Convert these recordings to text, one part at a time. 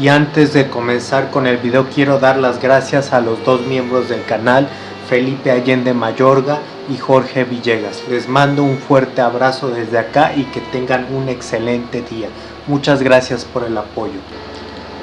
Y antes de comenzar con el video quiero dar las gracias a los dos miembros del canal, Felipe Allende Mayorga y Jorge Villegas. Les mando un fuerte abrazo desde acá y que tengan un excelente día. Muchas gracias por el apoyo.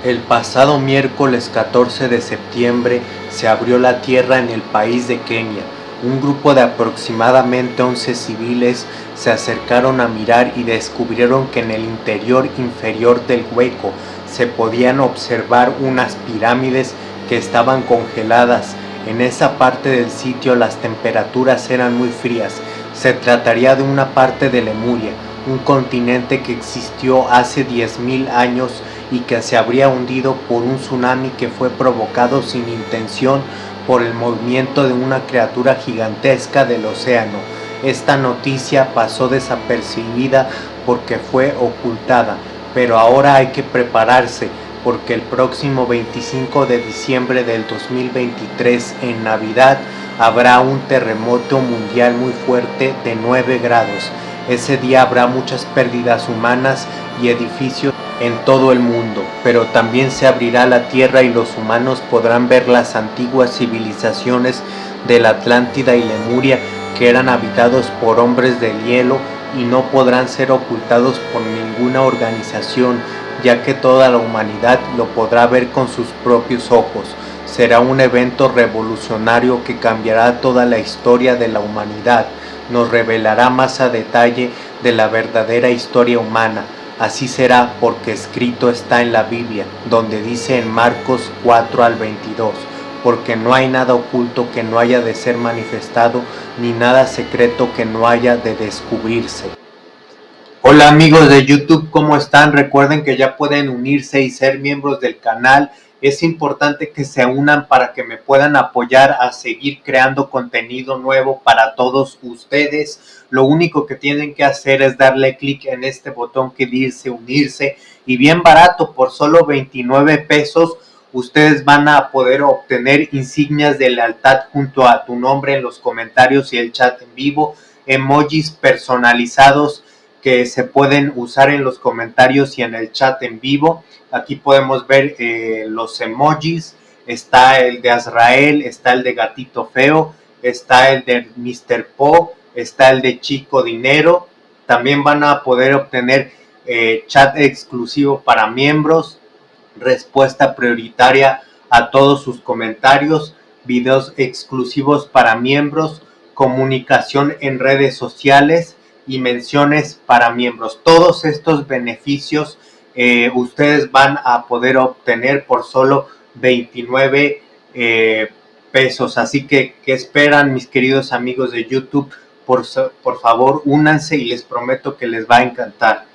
El pasado miércoles 14 de septiembre se abrió la tierra en el país de Kenia. Un grupo de aproximadamente 11 civiles se acercaron a mirar y descubrieron que en el interior inferior del hueco se podían observar unas pirámides que estaban congeladas. En esa parte del sitio las temperaturas eran muy frías. Se trataría de una parte de Lemuria, un continente que existió hace 10.000 años y que se habría hundido por un tsunami que fue provocado sin intención por el movimiento de una criatura gigantesca del océano. Esta noticia pasó desapercibida porque fue ocultada, pero ahora hay que prepararse porque el próximo 25 de diciembre del 2023 en Navidad habrá un terremoto mundial muy fuerte de 9 grados. Ese día habrá muchas pérdidas humanas y edificios en todo el mundo, pero también se abrirá la tierra y los humanos podrán ver las antiguas civilizaciones de la Atlántida y Lemuria que eran habitados por hombres del hielo y no podrán ser ocultados por ninguna organización, ya que toda la humanidad lo podrá ver con sus propios ojos. Será un evento revolucionario que cambiará toda la historia de la humanidad, nos revelará más a detalle de la verdadera historia humana, Así será porque escrito está en la Biblia, donde dice en Marcos 4 al 22, porque no hay nada oculto que no haya de ser manifestado, ni nada secreto que no haya de descubrirse. Hola amigos de YouTube, ¿cómo están? Recuerden que ya pueden unirse y ser miembros del canal es importante que se unan para que me puedan apoyar a seguir creando contenido nuevo para todos ustedes. Lo único que tienen que hacer es darle clic en este botón que dice unirse y bien barato por solo 29 pesos ustedes van a poder obtener insignias de lealtad junto a tu nombre en los comentarios y el chat en vivo, emojis personalizados que se pueden usar en los comentarios y en el chat en vivo. Aquí podemos ver eh, los emojis, está el de Azrael, está el de Gatito Feo, está el de Mr. Po, está el de Chico Dinero. También van a poder obtener eh, chat exclusivo para miembros, respuesta prioritaria a todos sus comentarios, videos exclusivos para miembros, comunicación en redes sociales, y menciones para miembros. Todos estos beneficios eh, ustedes van a poder obtener por solo 29 eh, pesos. Así que, ¿qué esperan mis queridos amigos de YouTube? Por, por favor, únanse y les prometo que les va a encantar.